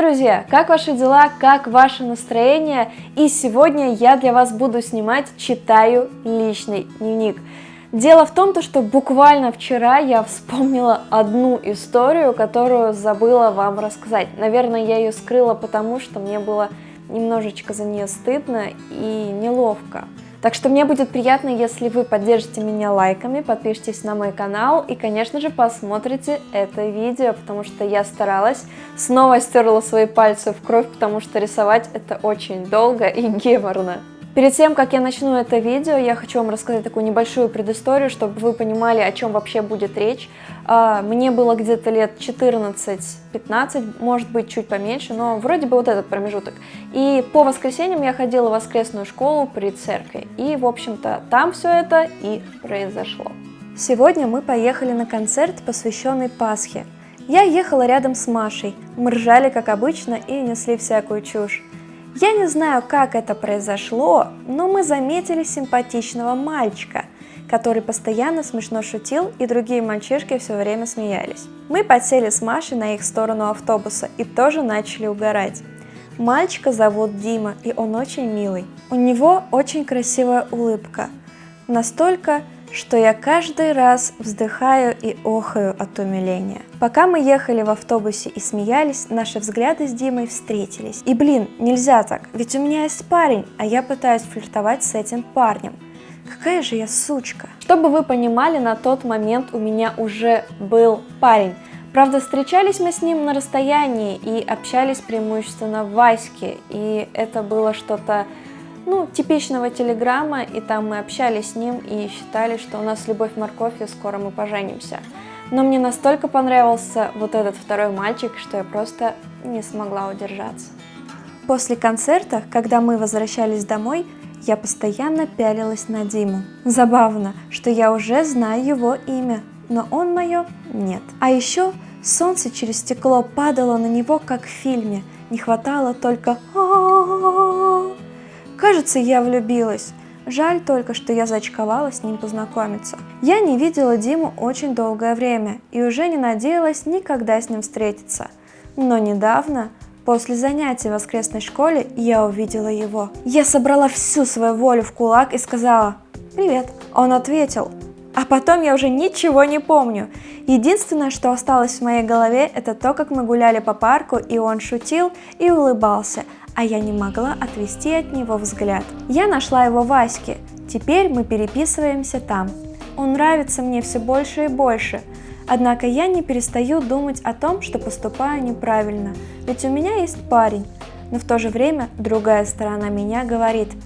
друзья! Как ваши дела? Как ваше настроение? И сегодня я для вас буду снимать «Читаю личный дневник». Дело в том, что буквально вчера я вспомнила одну историю, которую забыла вам рассказать. Наверное, я ее скрыла, потому что мне было немножечко за нее стыдно и неловко. Так что мне будет приятно, если вы поддержите меня лайками, подпишитесь на мой канал и, конечно же, посмотрите это видео, потому что я старалась, снова стерла свои пальцы в кровь, потому что рисовать это очень долго и геморно. Перед тем, как я начну это видео, я хочу вам рассказать такую небольшую предысторию, чтобы вы понимали, о чем вообще будет речь. А, мне было где-то лет 14-15, может быть, чуть поменьше, но вроде бы вот этот промежуток. И по воскресеньям я ходила в воскресную школу при церкви. И, в общем-то, там все это и произошло. Сегодня мы поехали на концерт, посвященный Пасхе. Я ехала рядом с Машей, мы ржали, как обычно, и несли всякую чушь. Я не знаю, как это произошло, но мы заметили симпатичного мальчика, который постоянно смешно шутил, и другие мальчишки все время смеялись. Мы подсели с Машей на их сторону автобуса и тоже начали угорать. Мальчика зовут Дима, и он очень милый. У него очень красивая улыбка. Настолько, что я каждый раз вздыхаю и охаю от умиления. Пока мы ехали в автобусе и смеялись, наши взгляды с Димой встретились. И блин, нельзя так, ведь у меня есть парень, а я пытаюсь флиртовать с этим парнем. Какая же я сучка. Чтобы вы понимали, на тот момент у меня уже был парень. Правда, встречались мы с ним на расстоянии и общались преимущественно в Ваське, и это было что-то ну, типичного телеграмма, и там мы общались с ним и считали, что у нас любовь морковь, и скоро мы поженимся. Но мне настолько понравился вот этот второй мальчик, что я просто не смогла удержаться. После концерта, когда мы возвращались домой, я постоянно пялилась на Диму. Забавно, что я уже знаю его имя, но он мое нет. А еще солнце через стекло падало на него, как в фильме. Не хватало только а -а -а Кажется, я влюбилась. Жаль только, что я зачковала с ним познакомиться. Я не видела Диму очень долгое время и уже не надеялась никогда с ним встретиться. Но недавно, после занятий в воскресной школе, я увидела его. Я собрала всю свою волю в кулак и сказала «Привет». Он ответил, а потом я уже ничего не помню. Единственное, что осталось в моей голове, это то, как мы гуляли по парку, и он шутил и улыбался, а я не могла отвести от него взгляд. Я нашла его в Аське, теперь мы переписываемся там. Он нравится мне все больше и больше, однако я не перестаю думать о том, что поступаю неправильно, ведь у меня есть парень, но в то же время другая сторона меня говорит –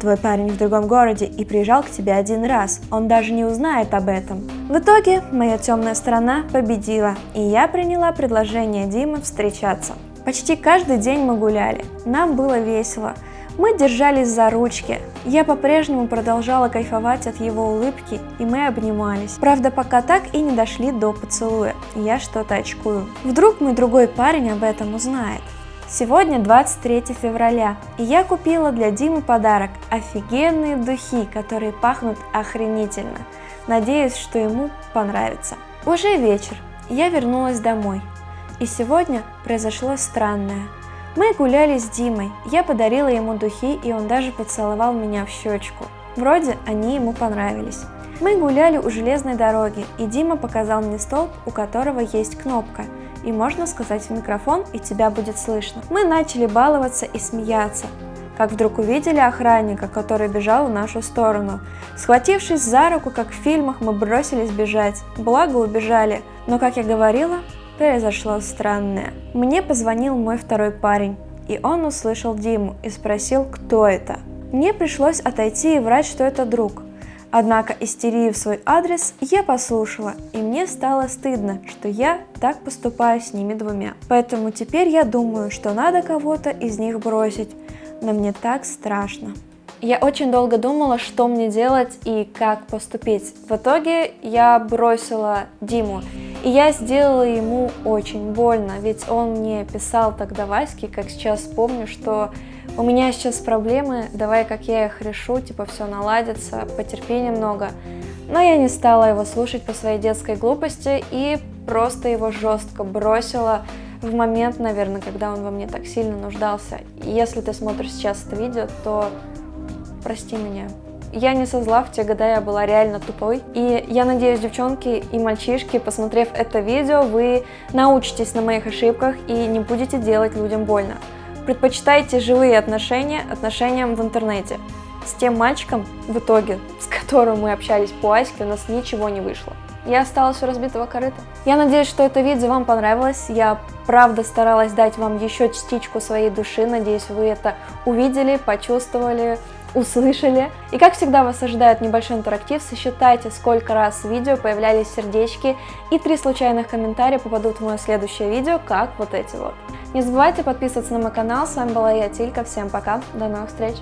Твой парень в другом городе и приезжал к тебе один раз, он даже не узнает об этом. В итоге моя темная сторона победила, и я приняла предложение Димы встречаться. Почти каждый день мы гуляли, нам было весело. Мы держались за ручки. Я по-прежнему продолжала кайфовать от его улыбки, и мы обнимались. Правда, пока так и не дошли до поцелуя, я что-то очкую. Вдруг мой другой парень об этом узнает. Сегодня 23 февраля, и я купила для Димы подарок – офигенные духи, которые пахнут охренительно. Надеюсь, что ему понравится. Уже вечер, я вернулась домой. И сегодня произошло странное. Мы гуляли с Димой, я подарила ему духи, и он даже поцеловал меня в щечку. Вроде они ему понравились. Мы гуляли у железной дороги, и Дима показал мне столб, у которого есть кнопка, и можно сказать в микрофон, и тебя будет слышно. Мы начали баловаться и смеяться, как вдруг увидели охранника, который бежал в нашу сторону. Схватившись за руку, как в фильмах, мы бросились бежать, благо убежали, но, как я говорила, произошло странное. Мне позвонил мой второй парень, и он услышал Диму и спросил, кто это. Мне пришлось отойти и врать, что это друг. Однако истерию в свой адрес я послушала, и мне стало стыдно, что я так поступаю с ними двумя. Поэтому теперь я думаю, что надо кого-то из них бросить, но мне так страшно. Я очень долго думала, что мне делать и как поступить. В итоге я бросила Диму. И я сделала ему очень больно, ведь он мне писал тогда Ваське, как сейчас помню, что у меня сейчас проблемы, давай как я их решу, типа все наладится, потерпи немного. Но я не стала его слушать по своей детской глупости и просто его жестко бросила, в момент, наверное, когда он во мне так сильно нуждался. Если ты смотришь сейчас это видео, то прости меня. Я не со зла, в те года я была реально тупой. И я надеюсь, девчонки и мальчишки, посмотрев это видео, вы научитесь на моих ошибках и не будете делать людям больно. Предпочитайте живые отношения отношениям в интернете. С тем мальчиком, в итоге, с которым мы общались по Аське, у нас ничего не вышло. Я осталась у разбитого корыта. Я надеюсь, что это видео вам понравилось. Я правда старалась дать вам еще частичку своей души. Надеюсь, вы это увидели, почувствовали, услышали. И как всегда вас ожидает небольшой интерактив, сосчитайте, сколько раз в видео появлялись сердечки, и три случайных комментария попадут в мое следующее видео, как вот эти вот. Не забывайте подписываться на мой канал, с вами была я, Тилька, всем пока, до новых встреч!